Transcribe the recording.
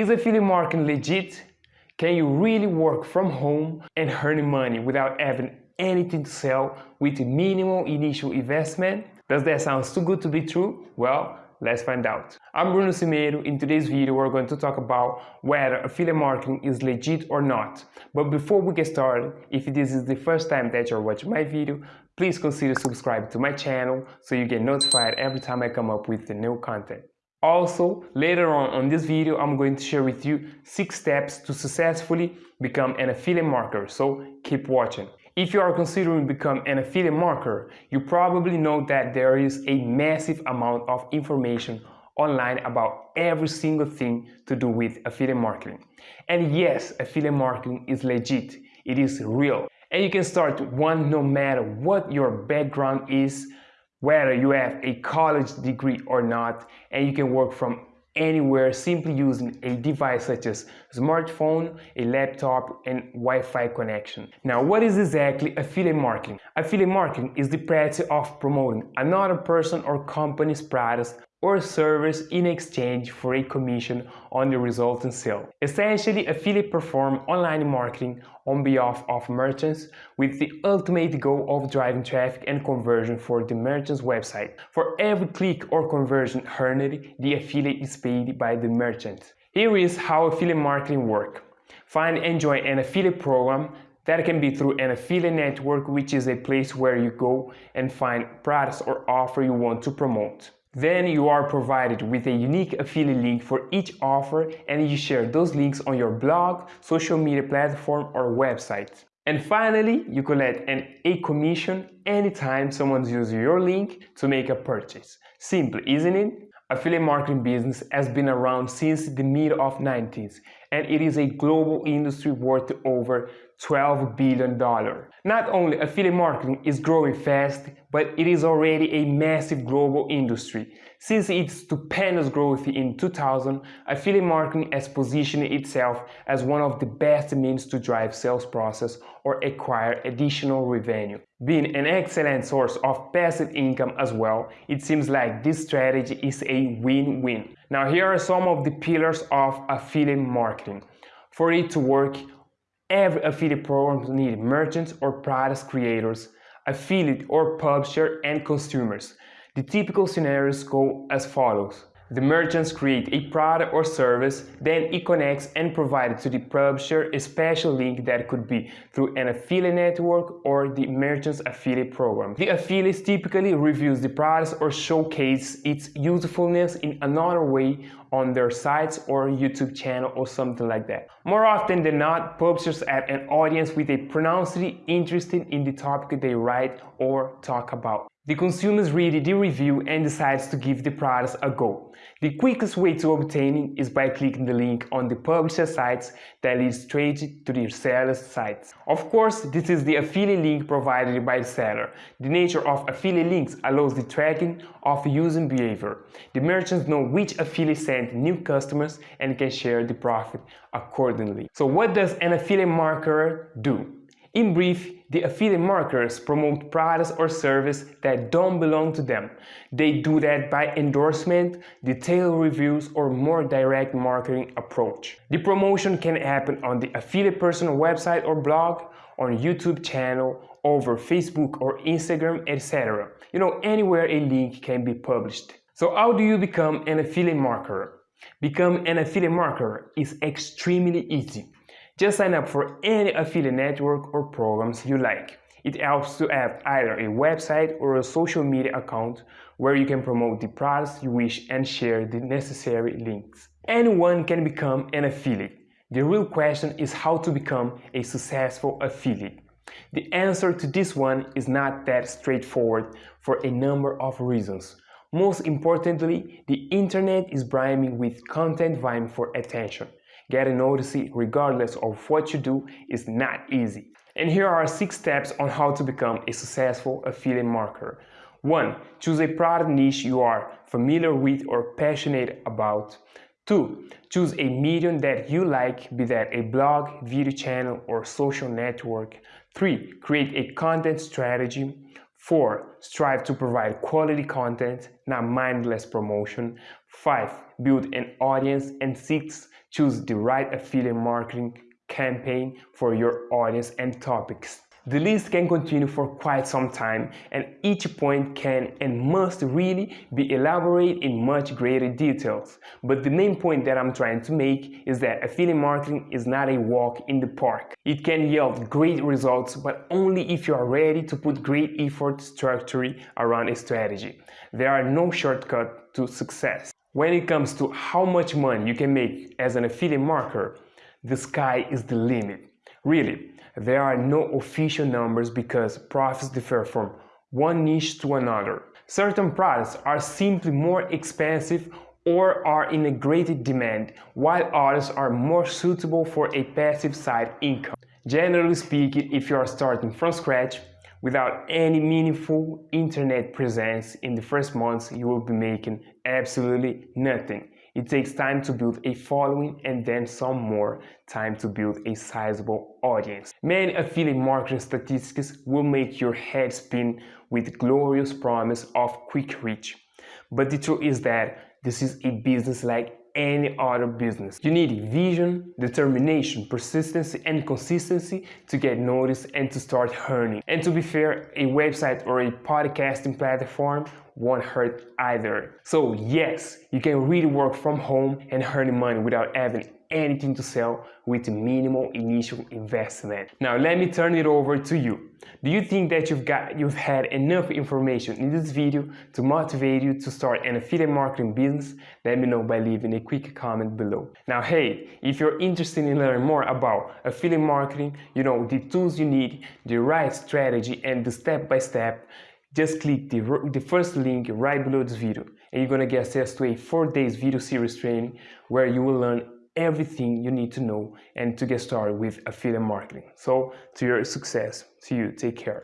Is affiliate marketing legit? Can you really work from home and earn money without having anything to sell with minimal initial investment? Does that sound too good to be true? Well, let's find out. I'm Bruno Cimeiro. In today's video, we're going to talk about whether affiliate marketing is legit or not. But before we get started, if this is the first time that you're watching my video, please consider subscribing to my channel so you get notified every time I come up with the new content. Also, later on on this video, I'm going to share with you 6 steps to successfully become an affiliate marketer, so keep watching. If you are considering become an affiliate marketer, you probably know that there is a massive amount of information online about every single thing to do with affiliate marketing. And yes, affiliate marketing is legit, it is real. And you can start one no matter what your background is, whether you have a college degree or not, and you can work from anywhere simply using a device such as smartphone, a laptop, and Wi-Fi connection. Now, what is exactly affiliate marketing? Affiliate marketing is the practice of promoting another person or company's products or service in exchange for a commission on the resulting sale. Essentially, affiliate perform online marketing on behalf of merchants with the ultimate goal of driving traffic and conversion for the merchant's website. For every click or conversion earned, the affiliate is paid by the merchant. Here is how affiliate marketing works. Find and join an affiliate program that can be through an affiliate network, which is a place where you go and find products or offer you want to promote. Then you are provided with a unique affiliate link for each offer and you share those links on your blog, social media platform or website. And finally, you collect an a commission anytime someone uses your link to make a purchase. Simple, isn't it? Affiliate marketing business has been around since the mid of 90s and it is a global industry worth over $12 billion. Not only affiliate marketing is growing fast, but it is already a massive global industry. Since its stupendous growth in 2000, affiliate marketing has positioned itself as one of the best means to drive sales process or acquire additional revenue. Being an excellent source of passive income as well, it seems like this strategy is a win-win. Now here are some of the pillars of affiliate marketing. For it to work, Every affiliate program needs merchants or product creators, affiliate or publisher, and consumers. The typical scenarios go as follows. The merchants create a product or service, then it connects and provides to the publisher a special link that could be through an affiliate network or the merchant's affiliate program. The affiliate typically reviews the product or showcase its usefulness in another way on their sites or YouTube channel or something like that. More often than not, publishers have an audience with a pronouncedly interested in the topic they write or talk about. The consumers read the review and decides to give the products a go. The quickest way to obtain it is by clicking the link on the publisher sites that leads straight to the seller's sites. Of course, this is the affiliate link provided by the seller. The nature of affiliate links allows the tracking of user behavior. The merchants know which affiliate new customers and can share the profit accordingly. So what does an affiliate marketer do? In brief, the affiliate marketers promote products or services that don't belong to them. They do that by endorsement, detailed reviews, or more direct marketing approach. The promotion can happen on the affiliate personal website or blog, on YouTube channel, over Facebook or Instagram, etc. You know, anywhere a link can be published. So how do you become an affiliate marketer? Become an affiliate marketer is extremely easy. Just sign up for any affiliate network or programs you like. It helps to have either a website or a social media account where you can promote the products you wish and share the necessary links. Anyone can become an affiliate. The real question is how to become a successful affiliate. The answer to this one is not that straightforward for a number of reasons. Most importantly, the internet is brimming with content vying for attention. Getting noticed regardless of what you do is not easy. And here are six steps on how to become a successful affiliate marketer. 1. Choose a product niche you are familiar with or passionate about. 2. Choose a medium that you like, be that a blog, video channel, or social network. 3. Create a content strategy. 4. Strive to provide quality content, not mindless promotion. 5. Build an audience. And 6 choose the right affiliate marketing campaign for your audience and topics. The list can continue for quite some time and each point can and must really be elaborated in much greater details. But the main point that I'm trying to make is that affiliate marketing is not a walk in the park. It can yield great results but only if you are ready to put great effort structure around a strategy. There are no shortcuts to success. When it comes to how much money you can make as an affiliate marketer, the sky is the limit. Really, there are no official numbers because profits differ from one niche to another. Certain products are simply more expensive or are in a greater demand, while others are more suitable for a passive side income. Generally speaking, if you are starting from scratch, without any meaningful internet presence in the first months, you will be making absolutely nothing. It takes time to build a following and then some more time to build a sizable audience. Many affiliate marketing statistics will make your head spin with glorious promise of quick reach. But the truth is that this is a business like any other business. You need vision, determination, persistency and consistency to get noticed and to start earning. And to be fair, a website or a podcasting platform won't hurt either. So yes, you can really work from home and earn money without having anything to sell with minimal initial investment. Now let me turn it over to you. Do you think that you've got you've had enough information in this video to motivate you to start an affiliate marketing business? Let me know by leaving a quick comment below. Now hey, if you're interested in learning more about affiliate marketing, you know the tools you need, the right strategy and the step-by-step -step, just click the, the first link right below this video and you're gonna get access to a four days video series training where you will learn everything you need to know and to get started with affiliate marketing. So to your success, to you, take care.